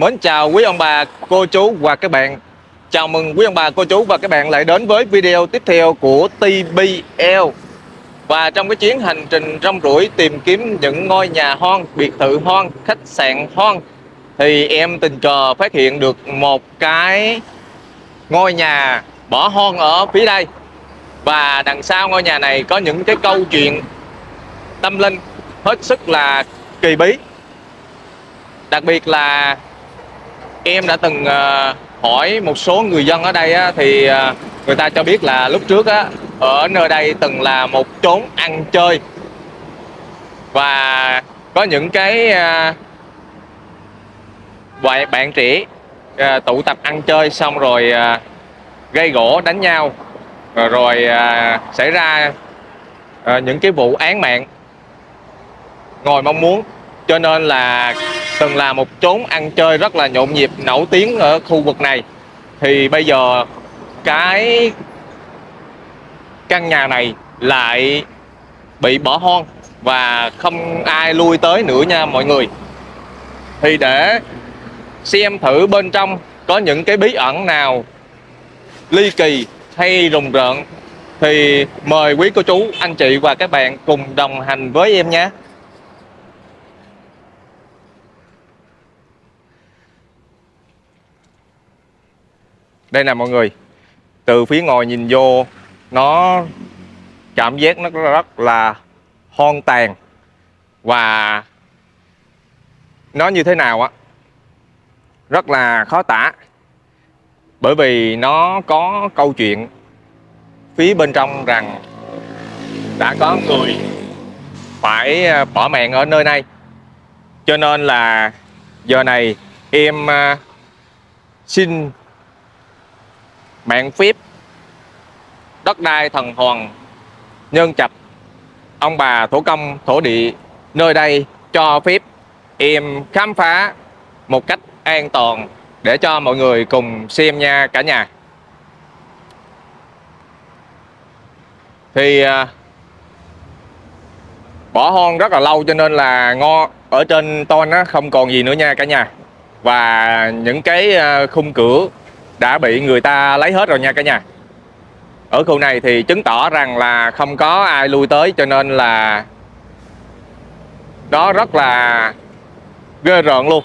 Mến chào quý ông bà, cô chú và các bạn. Chào mừng quý ông bà, cô chú và các bạn lại đến với video tiếp theo của TBL Và trong cái chuyến hành trình rong ruổi tìm kiếm những ngôi nhà hoang, biệt thự hoang, khách sạn hoang Thì em tình cờ phát hiện được một cái ngôi nhà bỏ hoang ở phía đây. Và đằng sau ngôi nhà này có những cái câu chuyện tâm linh hết sức là kỳ bí. Đặc biệt là em đã từng ờ, hỏi một số người dân ở đây á, thì ờ, người ta cho biết là lúc trước á, ở nơi đây từng là một chốn ăn chơi. Và có những cái ờ, bạn bạn trẻ tụ tập ăn chơi xong rồi gây gỗ đánh nhau. Rồi, xảy ra những cái vụ án mạng. Ngồi mong muốn cho nên là từng là một chốn ăn chơi rất là nhộn nhịp, nổi tiếng ở khu vực này. Thì bây giờ cái căn nhà này lại bị bỏ hoang và không ai lui tới nữa nha mọi người. Thì để xem thử bên trong có những cái bí ẩn nào ly kỳ hay rùng rợn, thì mời quý cô chú, anh chị và các bạn cùng đồng hành với em nhé. Đây nè mọi người. Từ phía ngồi nhìn vô, nó cảm giác nó rất là hoang tàn. Và nó như thế nào á? Rất là khó tả. Bởi vì nó có câu chuyện phía bên trong rằng đã có người phải à, bỏ mạng ở nơi này. Cho nên là giờ này em à, xin mạng phép đất đai thần hoàng, nhân trạch. Ông bà thổ công, thổ địa, nơi đây cho phép em khám phá một cách an toàn để cho mọi người cùng xem nha cả nhà. Thì à, bỏ hoang rất là lâu cho nên là ngo ở trên ton nó không còn gì nữa nha cả nhà. Và những cái à, khung cửa đã bị người ta lấy hết rồi nha cả nhà. Ở khu này thì chứng tỏ rằng là không có ai lui tới, cho nên là đó rất là ghê rợn luôn.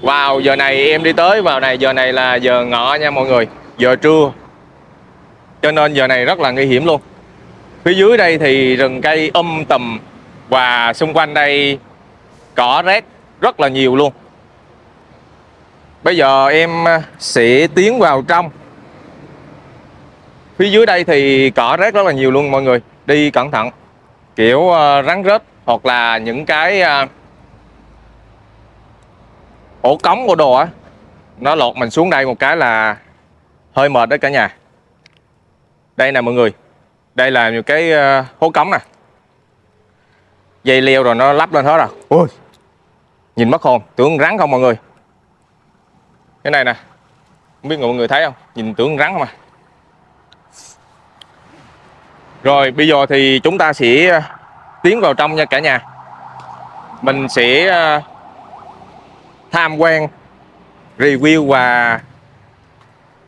Vào giờ này em đi tới, vào này giờ này là giờ ngọ nha mọi người, giờ trưa. Cho nên giờ này rất là nguy hiểm luôn. Phía dưới đây thì rừng cây um tùm và xung quanh đây cỏ rét rất là nhiều luôn. Bây giờ em à, sẽ tiến vào trong. Phía dưới đây thì cỏ rác rất là nhiều luôn mọi người. Đi cẩn thận. Kiểu à, rắn rết hoặc là những cái à, ổ cống của đồ á Nó lột mình xuống đây một cái là hơi mệt đó cả nhà. Đây nè mọi người. Đây là những cái hố cống nè. Dây leo rồi nó lắp lên hết rồi. Ôi, Nhìn mất hồn. Tưởng rắn không mọi người? Cái này nè, không biết mọi người thấy không? Nhìn tưởng rắn không à? Rồi, bây giờ thì chúng ta sẽ ờ, tiến vào trong nha cả nhà. Mình sẽ ờ, tham quan, review và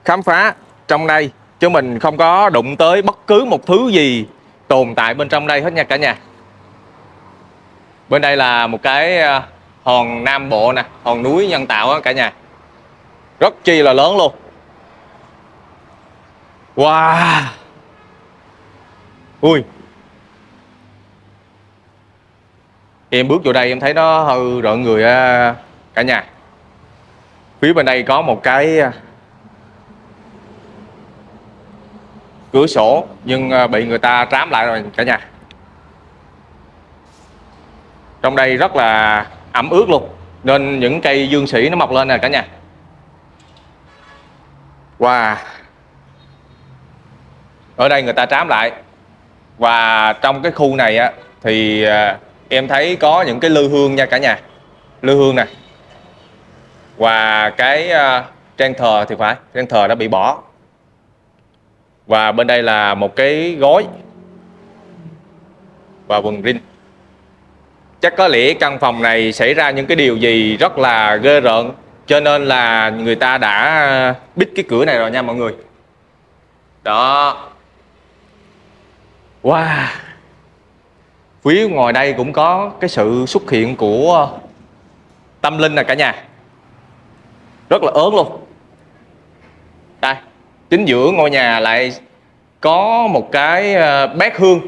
khám phá trong đây. Chứ mình không có đụng tới bất cứ một thứ gì tồn tại bên trong đây hết nha cả nhà. Bên đây là một cái ờ, hòn nam bộ nè, hòn núi nhân tạo á cả nhà rất chi là lớn luôn. Wow. Ui. Em bước vô đây em thấy nó hơi rợn người cả nhà. Phía bên đây có một cái à, cửa sổ, nhưng à, bị người ta trám lại rồi, cả nhà. Trong đây rất là ẩm ướt luôn, nên những cây dương sĩ nó mọc lên nè, cả nhà và Ở đây người ta trám lại. Và trong cái khu này á Thì à, em thấy có những cái lư hương nha cả nhà. Lư hương này Và cái à, trang thờ thì phải Trang thờ đã bị bỏ. Và bên đây là một cái gối Và quần rin chắc có lẽ căn phòng này xảy ra những cái điều gì rất là ghê rợn cho nên là người ta đã bít cái cửa này rồi nha mọi người. Đó. Wow. Phía ngoài đây cũng có cái sự xuất hiện của tâm linh nè cả nhà. Rất là ớn luôn. Đây, chính giữa ngôi nhà lại có một cái ờ, bát hương.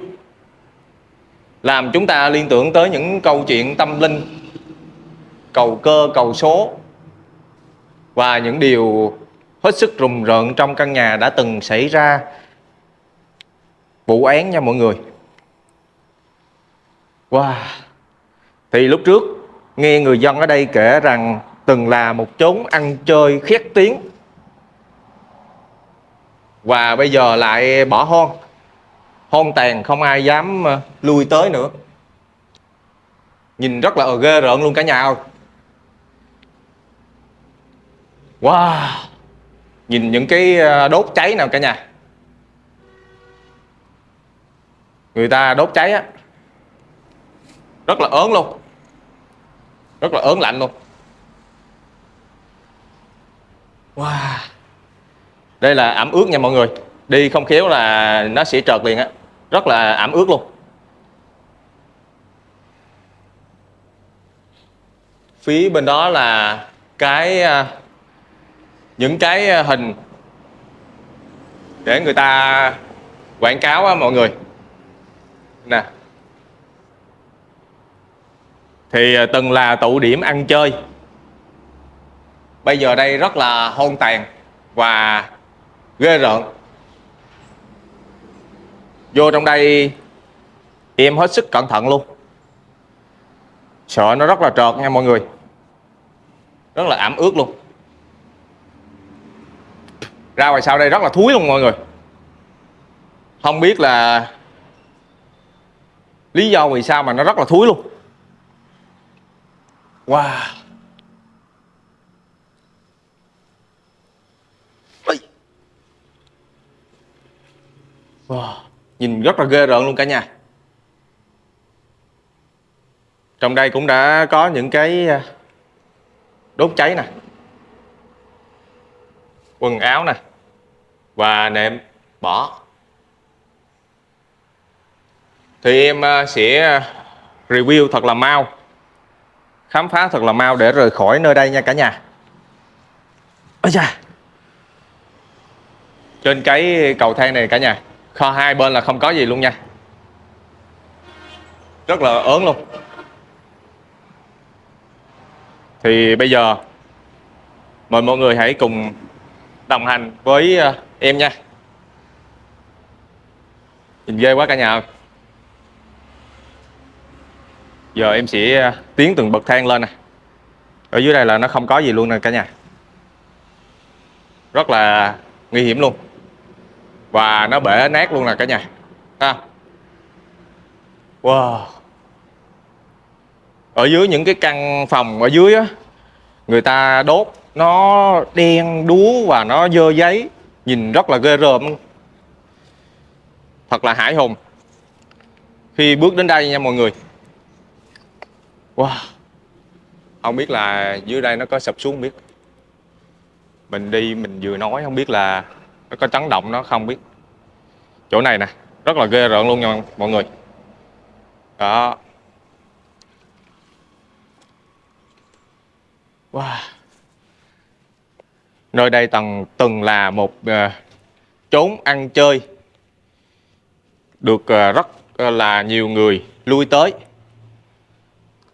Làm chúng ta liên tưởng tới những câu chuyện tâm linh, cầu cơ, cầu số và những điều hết sức rùng rợn trong căn nhà đã từng xảy ra, vụ án nha mọi người. Wow. Thì lúc trước, nghe người dân ở đây kể rằng từng là một chốn ăn chơi khét tiếng. Và bây giờ lại bỏ hoang. Hoang tàn không ai dám ờ, lui tới nữa. Nhìn rất là ghê rợn luôn cả nhà ơi. Wow. Nhìn những cái ờ, đốt cháy nào cả nhà. Người ta đốt cháy á. Rất là ớn luôn. Rất là ớn lạnh luôn. Wow. Đây là ẩm ướt nha mọi người. Đi không khéo là nó sẽ trợt liền á. Rất là ẩm ướt luôn. Phía bên đó là cái ờ, những cái ờ, hình để người ta quảng cáo á, mọi người. Nè. Thì ờ, từng là tụ điểm ăn chơi. Bây giờ đây rất là hôn tàn và ghê rợn. Vô trong đây, em hết sức cẩn thận luôn. Sợ nó rất là trợt nha mọi người. Rất là ẩm ướt luôn ra ngoài sau đây rất là thúi luôn mọi người. Không biết là lý do vì sao mà nó rất là thúi luôn. Wow. Wow. Nhìn rất là ghê rợn luôn cả nhà. Trong đây cũng đã có những cái ờ, đốt cháy nè. Quần áo nè, Và nệm bỏ. Thì em à, sẽ à, review thật là mau, Khám phá thật là mau để rời khỏi nơi đây nha cả nhà. Ôi da! Trên cái cầu thang này cả nhà, kho hai bên là không có gì luôn nha. Rất là ớn luôn. Thì bây giờ, mời mọi người hãy cùng đồng hành với ờ, em nha. Nhìn ghê quá cả nhà giờ em sẽ ờ, tiến từng bậc thang lên nè. Ở dưới đây là nó không có gì luôn nè cả nhà. Rất là nguy hiểm luôn. Và nó bể nát luôn nè cả nhà. Ha. Wow. Ở dưới những cái căn phòng ở dưới á, người ta đốt nó đen đúa và nó dơ giấy. Nhìn rất là ghê rợn thật là hải hùng. Khi bước đến đây nha mọi người. Wow. Không biết là dưới đây nó có sập xuống biết. Mình đi mình vừa nói không biết là nó có chấn động nó không biết. Chỗ này nè, rất là ghê rợn luôn nha mọi người. Đó. Wow nơi đây từng từng là một uh, chốn ăn chơi. Được uh, rất uh, là nhiều người lui tới.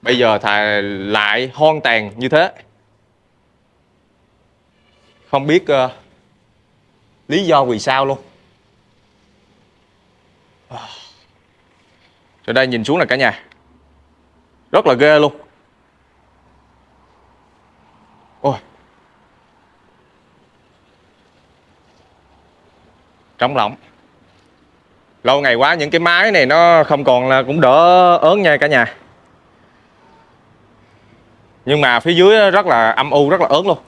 Bây giờ thà lại hoang tàn như thế. Không biết uh, lý do vì sao luôn. Từ đây nhìn xuống là cả nhà. Rất là ghê luôn. Ôi. Trống lỏng. Lâu ngày quá những cái máy này nó không còn là cũng đỡ ớn nha cả nhà. Nhưng mà phía dưới rất là âm u, rất là ớn luôn.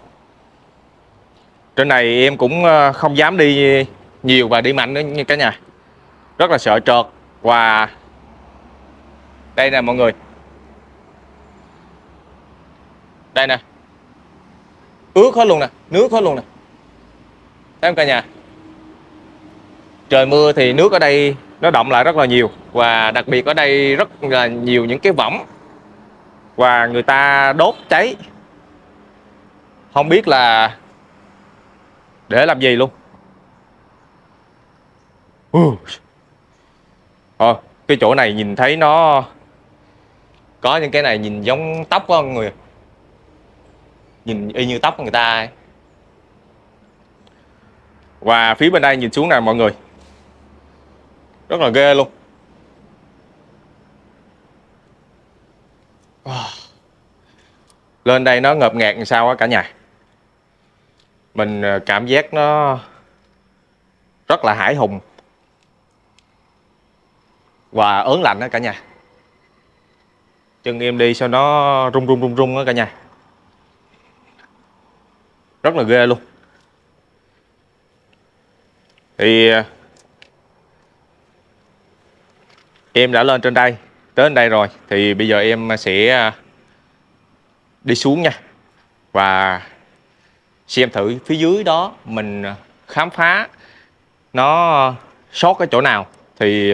Trên này em cũng ờ, không dám đi nhiều và đi mạnh nữa như cả nhà. Rất là sợ trượt và đây nè mọi người. Đây nè. Ướt hết luôn nè nước hết luôn nè. Thấy không cả nhà? Trời mưa thì nước ở đây nó động lại rất là nhiều và đặc biệt ở đây rất là nhiều những cái võng và người ta đốt cháy. Không biết là để làm gì luôn. Ờ, cái chỗ này nhìn thấy nó có những cái này nhìn giống tóc của người. Nhìn y như tóc của người ta ấy. và phía bên đây nhìn xuống nè mọi người rất là ghê luôn. Lên đây nó ngợp ngạt sao á cả nhà. Mình ờ, cảm giác nó rất là hải hùng. Và ớn lạnh đó cả nhà. Chân em đi sao nó rung rung rung rung đó cả nhà. Rất là ghê luôn. Thì ờ, em đã lên trên đây tới đây rồi, thì bây giờ em sẽ à, đi xuống nha. Và xem thử phía dưới đó mình khám phá nó sót cái chỗ nào, thì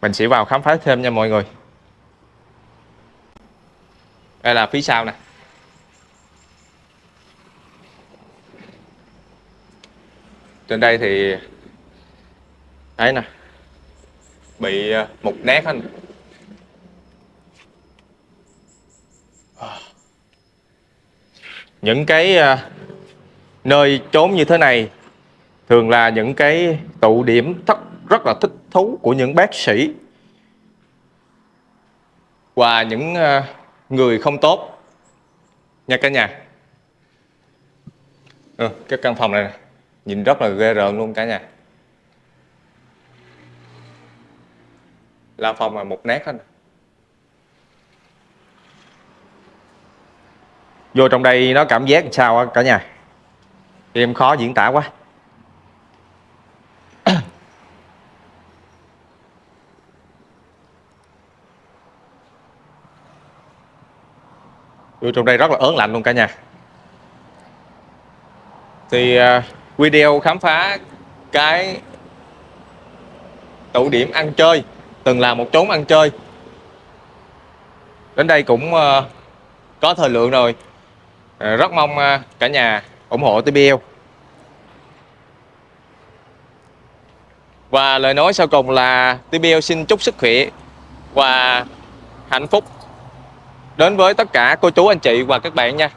mình sẽ vào khám phá thêm nha mọi người. Đây là phía sau nè. Trên đây thì đấy nè bị ờ, mục nát anh. À. Những cái ờ, nơi trốn như thế này thường là những cái tụ điểm thất rất là thích thú của những bác sĩ. Và những ờ, người không tốt. Nha cả nhà. Ừ, cái căn phòng này nhìn rất là ghê rợn luôn cả nhà. La phòng là một nét hết vô trong đây nó cảm giác sao á cả nhà? Em khó diễn tả quá. Vô trong đây rất là ớn lạnh luôn cả nhà. Thì uh, video khám phá cái tụ điểm ăn chơi từng là một chốn ăn chơi. Đến đây cũng ờ, có thời lượng rồi. Ờ, rất mong ờ, cả nhà ủng hộ TBL và lời nói sau cùng là TBL xin chúc sức khỏe và hạnh phúc đến với tất cả cô chú, anh chị và các bạn nha.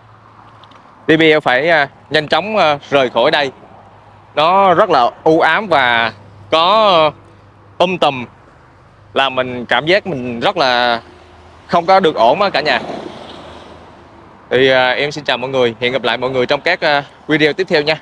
TBL phải nhanh chóng rời khỏi đây. Nó rất là u ám và có um tùm là mình cảm giác mình rất là không có được ổn á cả nhà. Thì à, em xin chào mọi người hẹn gặp lại mọi người trong các uh, video tiếp theo nha.